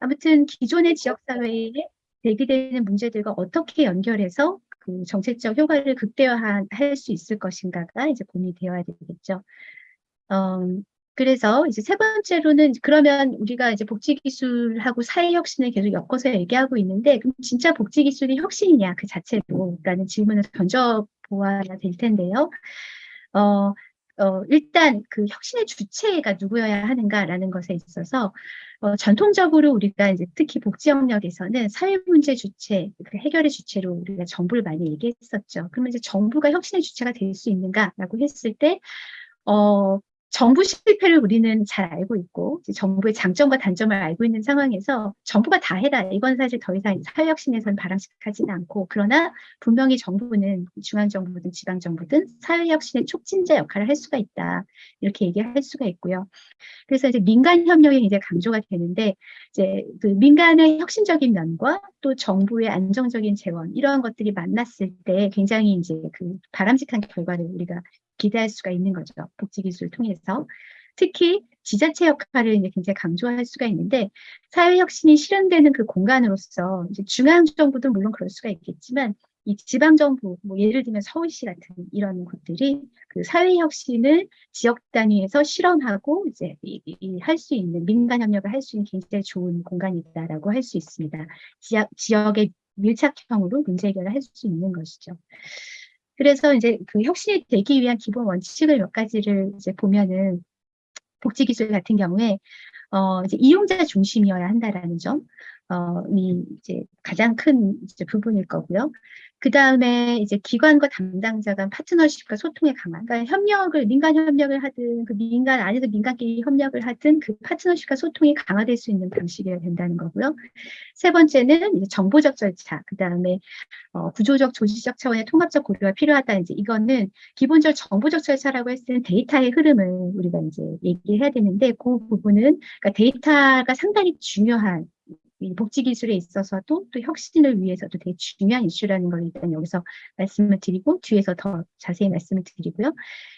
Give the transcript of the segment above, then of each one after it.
아무튼 기존의 지역사회에 제기되는 문제들과 어떻게 연결해서 그 정책적 효과를 극대화할 수 있을 것인가가 이제 고민이 되어야 되겠죠. 음, 그래서 이제 세 번째로는 그러면 우리가 이제 복지 기술하고 사회 혁신을 계속 엮어서 얘기하고 있는데 그럼 진짜 복지 기술이 혁신이냐 그 자체로 라는 질문을 던져 보아야 될 텐데요. 어, 어, 일단 그 혁신의 주체가 누구여야 하는가라는 것에 있어서 어, 전통적으로 우리가 이제 특히 복지 영역에서는 사회 문제 주체, 그 해결의 주체로 우리가 정부를 많이 얘기했었죠. 그러면 이제 정부가 혁신의 주체가 될 수 있는가라고 했을 때, 어, 정부 실패를 우리는 잘 알고 있고 정부의 장점과 단점을 알고 있는 상황에서 정부가 다 해라 이건 사실 더 이상 사회혁신에서는 바람직하지는 않고 그러나 분명히 정부는 중앙정부든 지방정부든 사회혁신의 촉진자 역할을 할 수가 있다 이렇게 얘기할 수가 있고요. 그래서 이제 민간 협력이 이제 강조가 되는데 이제 그 민간의 혁신적인 면과 또 정부의 안정적인 재원 이러한 것들이 만났을 때 굉장히 이제 그 바람직한 결과를 우리가 기대할 수가 있는 거죠. 복지기술을 통해서. 특히 지자체 역할을 이제 굉장히 강조할 수가 있는데 사회혁신이 실현되는 그 공간으로서 이제 중앙정부도 물론 그럴 수가 있겠지만 이 지방정부, 뭐 예를 들면 서울시 같은 이런 곳들이 그 사회혁신을 지역 단위에서 실험하고 이제 할 수 있는 민간 협력을 할 수 있는 굉장히 좋은 공간이다라고 할 수 있습니다. 지역, 지역의 밀착형으로 문제 해결을 할 수 있는 것이죠. 그래서 이제 그 혁신이 되기 위한 기본 원칙을 몇 가지를 이제 보면은 복지기술 같은 경우에 어 이제 이용자 중심이어야 한다라는 점, 어, 이 이제 가장 큰 이제 부분일 거고요. 그 다음에 이제 기관과 담당자 간 파트너십과 소통의 강화. 그러니까 협력을, 민간 협력을 하든, 그 민간 안에도 민간끼리 협력을 하든, 그 파트너십과 소통이 강화될 수 있는 방식이어야 된다는 거고요. 세 번째는 이제 정보적 절차, 그 다음에 어, 구조적, 조직적 차원의 통합적 고려가 필요하다. 이제 이거는 기본적 정보적 절차라고 했을 때는 데이터의 흐름을 우리가 이제 얘기해야 되는데, 그 부분은, 그러니까 데이터가 상당히 중요한 이 복지 기술에 있어서도 또 혁신을 위해서도 되게 중요한 이슈라는 걸 일단 여기서 말씀을 드리고 뒤에서 더 자세히 말씀을 드리고요.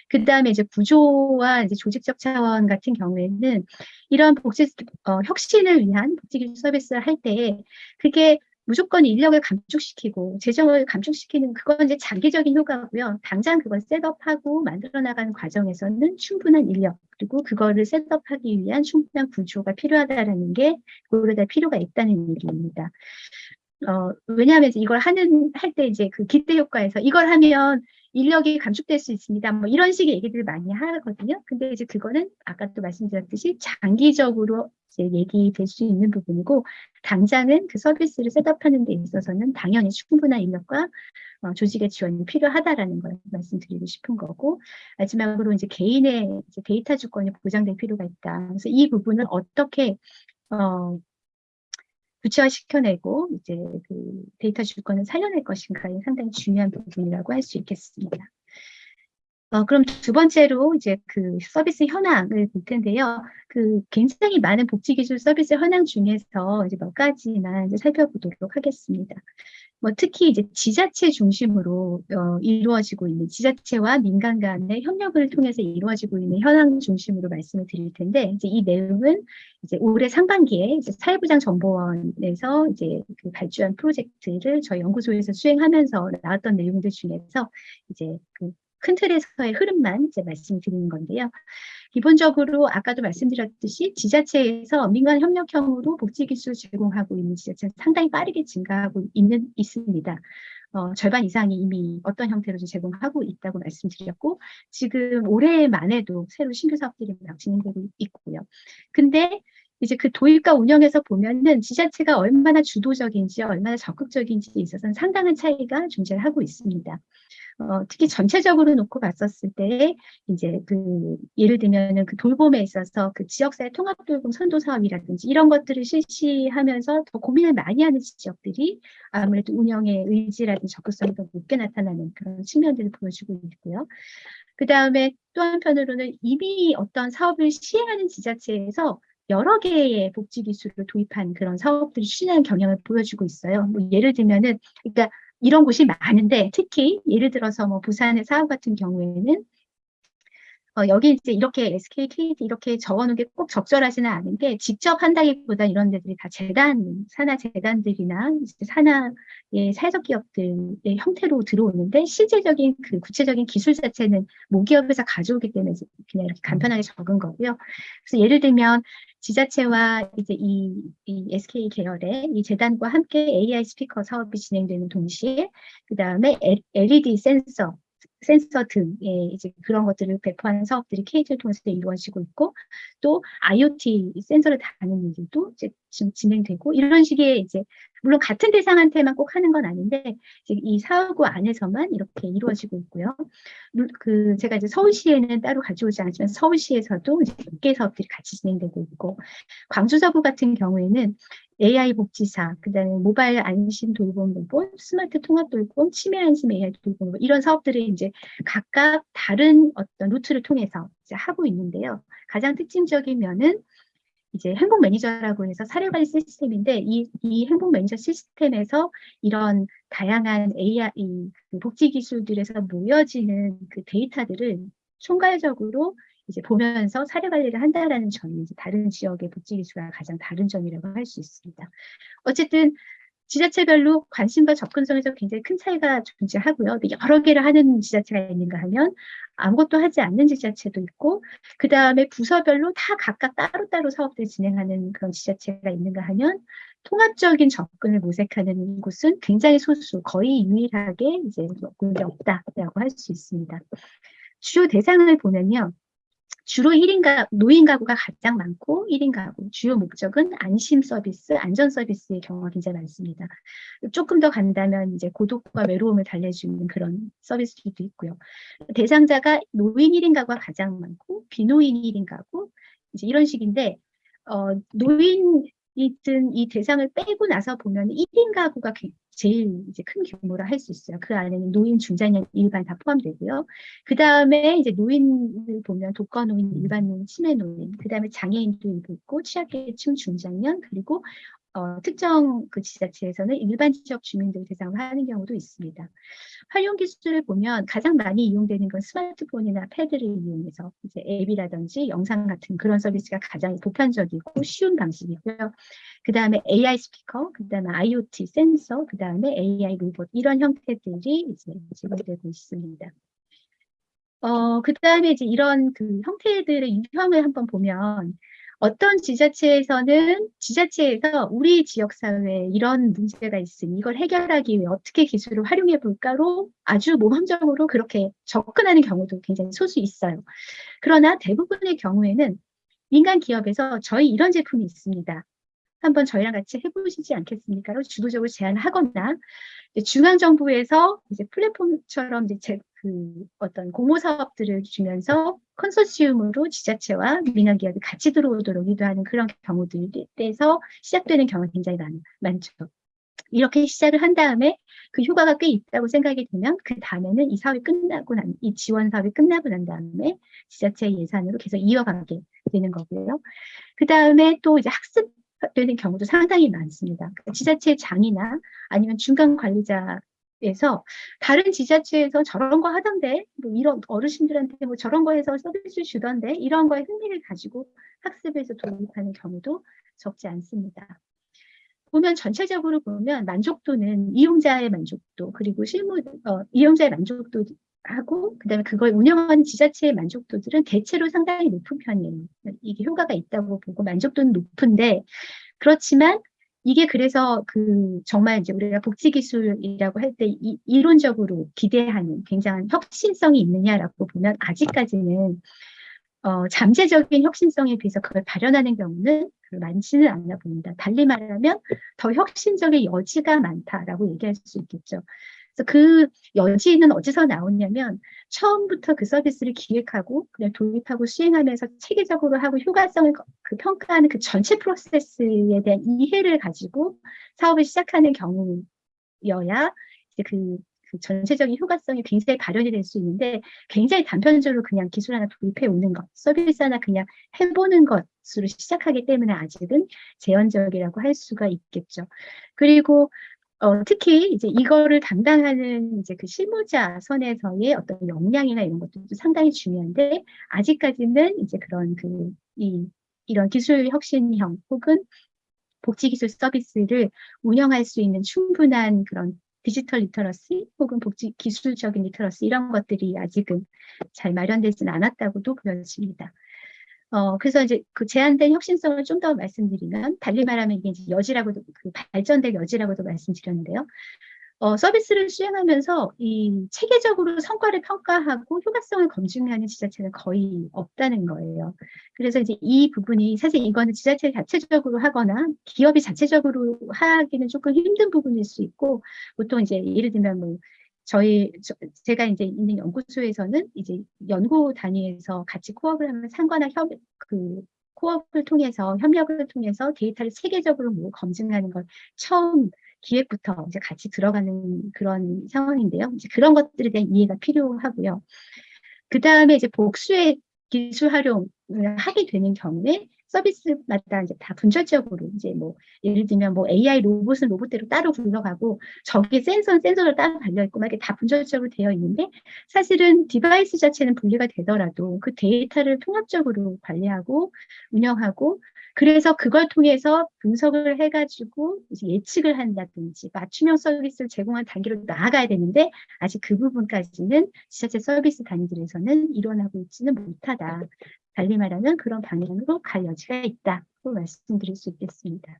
그 다음에 이제 구조와 이제 조직적 차원 같은 경우에는 이런 복지 어, 혁신을 위한 복지 기술 서비스를 할때 그게 무조건 인력을 감축시키고 재정을 감축시키는 그건 이제 장기적인 효과고요. 당장 그걸 setup하고 만들어 나가는 과정에서는 충분한 인력 그리고 그거를 setup하기 위한 충분한 구조가 필요하다라는 게 고려될 필요가 있다는 얘기입니다. 어, 왜냐하면 이걸 하는 할 때 이제 그 기대 효과에서 이걸 하면 인력이 감축될 수 있습니다. 뭐 이런 식의 얘기들을 많이 하거든요. 근데 이제 그거는 아까도 말씀드렸듯이 장기적으로 이제 얘기될 수 있는 부분이고 당장은 그 서비스를 셋업하는 데 있어서는 당연히 충분한 인력과 어, 조직의 지원이 필요하다라는 걸 말씀드리고 싶은 거고 마지막으로 이제 개인의 이제 데이터 주권이 보장될 필요가 있다. 그래서 이 부분을 어떻게 어, 구체화시켜내고 이제 그 데이터 주권을 살려낼 것인가에 상당히 중요한 부분이라고 할 수 있겠습니다. 어, 그럼 두 번째로 이제 그 서비스 현황을 볼 텐데요. 그 굉장히 많은 복지기술 서비스 현황 중에서 이제 몇 가지만 이제 살펴보도록 하겠습니다. 뭐 특히 이제 지자체 중심으로 어, 이루어지고 있는 지자체와 민간 간의 협력을 통해서 이루어지고 있는 현황 중심으로 말씀을 드릴 텐데 이제 이 내용은 이제 올해 상반기에 이제 사회부장 정보원에서 이제 그 발주한 프로젝트를 저희 연구소에서 수행하면서 나왔던 내용들 중에서 이제 그 큰 틀에서의 흐름만 이제 말씀드리는 건데요. 기본적으로 아까도 말씀드렸듯이 지자체에서 민간 협력형으로 복지기술 제공하고 있는 지자체는 상당히 빠르게 증가하고 있는, 있습니다. 어, 절반 이상이 이미 어떤 형태로 제공하고 있다고 말씀드렸고 지금 올해만 해도 새로 신규 사업들이 막 진행되고 있고요. 근데 이제 그 도입과 운영에서 보면은 지자체가 얼마나 주도적인지 얼마나 적극적인지에 있어서는 상당한 차이가 존재하고 있습니다. 어, 특히 전체적으로 놓고 봤었을 때 이제 그 예를 들면은 그 돌봄에 있어서 그 지역사회 통합 돌봄 선도 사업이라든지 이런 것들을 실시하면서 더 고민을 많이 하는 지역들이 아무래도 운영의 의지라든지 적극성이 더 높게 나타나는 그런 측면들을 보여주고 있고요. 그 다음에 또 한편으로는 이미 어떤 사업을 시행하는 지자체에서 여러 개의 복지 기술을 도입한 그런 사업들이 추진하는 경향을 보여주고 있어요. 뭐 예를 들면은 그러니까 이런 곳이 많은데 특히 예를 들어서 뭐 부산의 사업 같은 경우에는 어, 여기 이제 이렇게 SK, KT 이렇게 적어놓은 게 꼭 적절하지는 않은 게 직접 한다기보다 이런 데들이 다 재단, 산하 재단들이나 산하의 사회적 기업들의 형태로 들어오는데 실제적인 그 구체적인 기술 자체는 모기업에서 가져오기 때문에 그냥 이렇게 간편하게 적은 거고요. 그래서 예를 들면 지자체와 이제 이, 이 SK 계열의 이 재단과 함께 AI 스피커 사업이 진행되는 동시에 그 다음에 LED 센서 센서 등의 이제 그런 것들을 배포하는 사업들이 KT를 통해서 이루어지고 있고 또 IoT 센서를 다는 일들도 이제 진행되고 이런 식의 이제 물론 같은 대상한테만 꼭 하는 건 아닌데 이제 이 사업구 안에서만 이렇게 이루어지고 있고요. 그 제가 이제 서울시에는 따로 가져오지 않지만 서울시에서도 이제 몇개 사업들이 같이 진행되고 있고 광주서구 같은 경우에는 AI 복지사, 그다음에 모바일 안심 돌봄 로봇, 스마트 통합 돌봄, 치매 안심 AI 돌봄 이런 사업들을 이제 각각 다른 어떤 루트를 통해서 이제 하고 있는데요. 가장 특징적인 면은 이제 행복 매니저라고 해서 사례 관리 시스템인데 이, 이 행복 매니저 시스템에서 이런 다양한 AI 그 복지 기술들에서 모여지는 그 데이터들을 총괄적으로 이제 보면서 사례 관리를 한다라는 점이 이제 다른 지역의 복지 기술과 가장 다른 점이라고 할 수 있습니다. 어쨌든 지자체별로 관심과 접근성에서 굉장히 큰 차이가 존재하고요. 여러 개를 하는 지자체가 있는가 하면 아무것도 하지 않는 지자체도 있고 그 다음에 부서별로 다 각각 따로따로 사업들을 진행하는 그런 지자체가 있는가 하면 통합적인 접근을 모색하는 곳은 굉장히 소수, 거의 유일하게 이제 없다라고 할 수 있습니다. 주요 대상을 보면요. 주로 1인 가, 노인 가구가 가장 많고 1인 가구, 주요 목적은 안심 서비스, 안전 서비스의 경우가 굉장히 많습니다. 조금 더 간다면 이제 고독과 외로움을 달래주는 그런 서비스들도 있고요. 대상자가 노인 1인 가구가 가장 많고 비노인 1인 가구, 이제 이런 식인데 어, 노인 이든 이 대상을 빼고 나서 보면 1인 가구가 제일 이제 큰 규모라 할 수 있어요. 그 안에는 노인, 중장년, 일반 다 포함되고요. 그 다음에 이제 노인을 보면 독거 노인, 일반 노인, 치매 노인, 그 다음에 장애인도 있고 취약계층, 중장년, 그리고 어, 특정 그 지자체에서는 일반 지역 주민들 대상으로 하는 경우도 있습니다. 활용 기술을 보면 가장 많이 이용되는 건 스마트폰이나 패드를 이용해서 이제 앱이라든지 영상 같은 그런 서비스가 가장 보편적이고 쉬운 방식이고요. 그 다음에 AI 스피커, 그 다음에 IoT 센서, 그 다음에 AI 로봇 이런 형태들이 이제 제공되고 있습니다. 어, 그 다음에 이제 이런 그 형태들의 유형을 한번 보면 어떤 지자체에서는 지자체에서 우리 지역사회에 이런 문제가 있으니 이걸 해결하기 위해 어떻게 기술을 활용해 볼까로 아주 모범적으로 그렇게 접근하는 경우도 굉장히 소수 있어요. 그러나 대부분의 경우에는 민간 기업에서 저희 이런 제품이 있습니다. 한번 저희랑 같이 해보시지 않겠습니까?로 주도적으로 제안하거나 중앙 정부에서 이제 플랫폼처럼 이제 제, 그 어떤 공모 사업들을 주면서 컨소시움으로 지자체와 민간 기업이 같이 들어오도록 유도하는 그런 경우들에서 시작되는 경우가 굉장히 많, 많죠. 이렇게 시작을 한 다음에 그 효과가 꽤 있다고 생각이 되면 그 다음에는 이 사업이 끝나고 난, 이 지원 사업이 끝나고 난 다음에 지자체 예산으로 계속 이어가게 되는 거고요. 그 다음에 또 이제 학습 되는 경우도 상당히 많습니다. 그러니까 지자체 장이나 아니면 중간 관리자 에서 다른 지자체에서 저런 거 하던데 뭐 이런 어르신들한테 뭐 저런 거 해서 서비스 주던데 이런 거에 흥미를 가지고 학습에서 도입하는 경우도 적지 않습니다. 보면 전체적으로 보면 만족도는 이용자의 만족도 그리고 실무 어, 이용자의 만족도 하고 그다음에 그걸 운영하는 지자체의 만족도들은 대체로 상당히 높은 편이에요. 이게 효과가 있다고 보고 만족도는 높은데 그렇지만 이게 그래서 그 정말 이제 우리가 복지 기술이라고 할 때 이론적으로 기대하는 굉장한 혁신성이 있느냐라고 보면 아직까지는 어, 잠재적인 혁신성에 비해서 그걸 발현하는 경우는 많지는 않나 봅니다. 달리 말하면 더 혁신적인 여지가 많다라고 얘기할 수 있겠죠. 그 여지는 어디서 나오냐면 처음부터 그 서비스를 기획하고 그냥 도입하고 시행하면서 체계적으로 하고 효과성을 그 평가하는 그 전체 프로세스에 대한 이해를 가지고 사업을 시작하는 경우여야 이제 그, 그 전체적인 효과성이 굉장히 발현이 될 수 있는데 굉장히 단편적으로 그냥 기술 하나 도입해 오는 것, 서비스 하나 그냥 해보는 것으로 시작하기 때문에 아직은 제한적이라고 할 수가 있겠죠. 그리고 어, 특히 이제 이거를 담당하는 이제 그 실무자 선에서의 어떤 역량이나 이런 것들도 상당히 중요한데 아직까지는 이제 그런 그 이 이런 기술 혁신형 혹은 복지 기술 서비스를 운영할 수 있는 충분한 그런 디지털 literacy 혹은 복지 기술적인 literacy 이런 것들이 아직은 잘 마련되지는 않았다고도 보여집니다. 어, 그래서 이제 그 제한된 혁신성을 좀 더 말씀드리면, 달리 말하면 이제 여지라고도, 그 발전될 여지라고도 말씀드렸는데요. 어, 서비스를 수행하면서 이 체계적으로 성과를 평가하고 효과성을 검증하는 지자체는 거의 없다는 거예요. 그래서 이제 이 부분이 사실 이거는 지자체 자체적으로 하거나 기업이 자체적으로 하기는 조금 힘든 부분일 수 있고 보통 이제 예를 들면 뭐 저희 저, 제가 이제 있는 연구소에서는 이제 연구 단위에서 같이 코업을 하면 상관화 협그 코업을 통해서 협력을 통해서 데이터를 체계적으로 뭐 검증하는 걸 처음 기획부터 이제 같이 들어가는 그런 상황인데요. 이제 그런 것들에 대한 이해가 필요하고요. 그 다음에 이제 복수의 기술 활용을 하게 되는 경우에 서비스마다 이제 다 분절적으로 이제 뭐 예를 들면 뭐 AI 로봇은 로봇대로 따로 굴러가고 저기 센서는 센서로 따로 달려 있고 막 이게 다 분절적으로 되어 있는데 사실은 device 자체는 분리가 되더라도 그 데이터를 통합적으로 관리하고 운영하고 그래서 그걸 통해서 분석을 해가지고 이제 예측을 한다든지 맞춤형 서비스를 제공한 단계로 나아가야 되는데 아직 그 부분까지는 지자체 서비스 단위들에서는 일어나고 있지는 못하다. 달리 말하면 그런 방향으로 갈 여지가 있다고 말씀드릴 수 있겠습니다.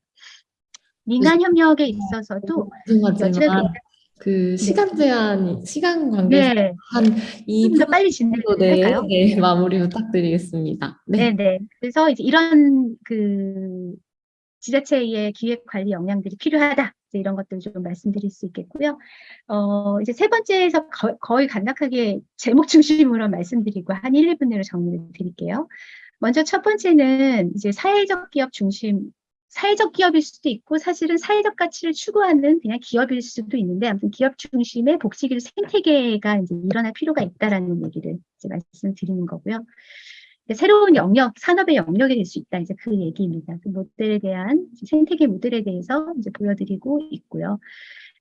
민간 협력에 있어서도 여지가 그 시간 제한, 시간 관계상 네. 한이 좀 빨리 진행할까요? 네, 네, 마무리 부탁드리겠습니다. 네. 네, 네. 그래서 이제 이런 그 지자체의 기획 관리 역량들이 필요하다. 이런 것들 좀 말씀드릴 수 있겠고요. 어, 이제 세 번째에서 거, 거의 간략하게 제목 중심으로 말씀드리고 한 1, 2분으로 정리를 드릴게요. 먼저 첫 번째는 이제 사회적 기업 중심, 사회적 기업일 수도 있고 사실은 사회적 가치를 추구하는 그냥 기업일 수도 있는데 아무튼 기업 중심의 복지기술 생태계가 이제 일어날 필요가 있다라는 얘기를 이제 말씀드리는 거고요. 새로운 영역, 산업의 영역이 될 수 있다. 이제 그 얘기입니다. 그 모델에 대한 생태계 모델에 대해서 이제 보여드리고 있고요.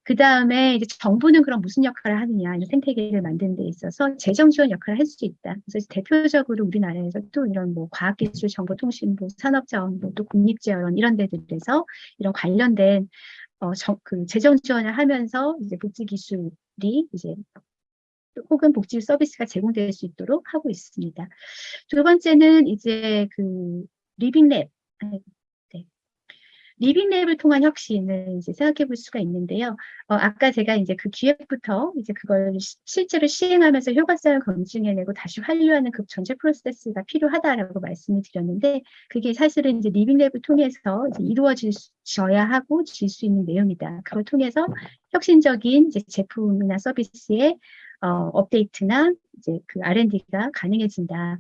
그 다음에 이제 정부는 그럼 무슨 역할을 하느냐, 이 생태계를 만드는 데 있어서 재정 지원 역할을 할 수 있다. 그래서 대표적으로 우리나라에서 또 이런 뭐 과학기술, 정보통신부, 산업자원부, 또 국립재원 이런 데들에서 이런 관련된 어, 정, 그 재정 지원을 하면서 이제 복지 기술이 이제 혹은 복지 서비스가 제공될 수 있도록 하고 있습니다. 두 번째는 이제 그 living lab, 네. living lab을 통한 혁신을 이제 생각해 볼 수가 있는데요. 어, 아까 제가 이제 그 기획부터 이제 그걸 시, 실제로 시행하면서 효과성을 검증해내고 다시 환류하는 그 전체 프로세스가 필요하다라고 말씀을 드렸는데 그게 사실은 이제 living lab을 통해서 이제 이루어져야 하고 질 수 있는 내용이다. 그걸 통해서 혁신적인 이제 제품이나 서비스에 어, 업데이트나 이제 그 R&D가 가능해진다.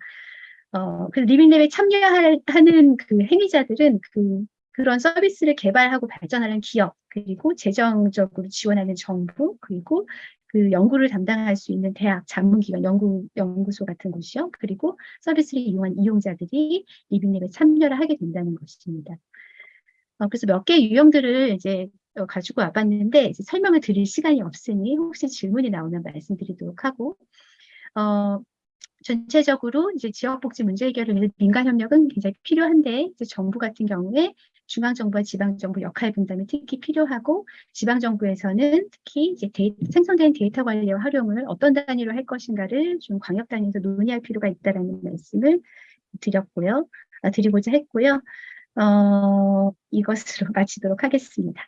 어, 그 리빙랩에 참여하는 그 행위자들은 그 그런 서비스를 개발하고 발전하는 기업, 그리고 재정적으로 지원하는 정부, 그리고 그 연구를 담당할 수 있는 대학, 전문기관, 연구, 연구소 같은 곳이요. 그리고 서비스를 이용한 이용자들이 리빙랩에 참여를 하게 된다는 것입니다. 어, 그래서 몇 개의 유형들을 이제 어, 가지고 와봤는데 설명을 드릴 시간이 없으니 혹시 질문이 나오면 말씀드리도록 하고 어, 전체적으로 이제 지역복지 문제 해결을 위해 민간 협력은 굉장히 필요한데 이제 정부 같은 경우에 중앙정부와 지방정부 역할 분담이 특히 필요하고 지방정부에서는 특히 이제 데이, 생성된 데이터 관리와 활용을 어떤 단위로 할 것인가를 좀 광역 단위에서 논의할 필요가 있다라는 말씀을 드렸고요, 아, 드리고자 했고요. 어, 이것으로 마치도록 하겠습니다.